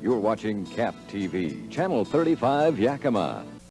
You're watching CAP TV, Channel 35 Yakima.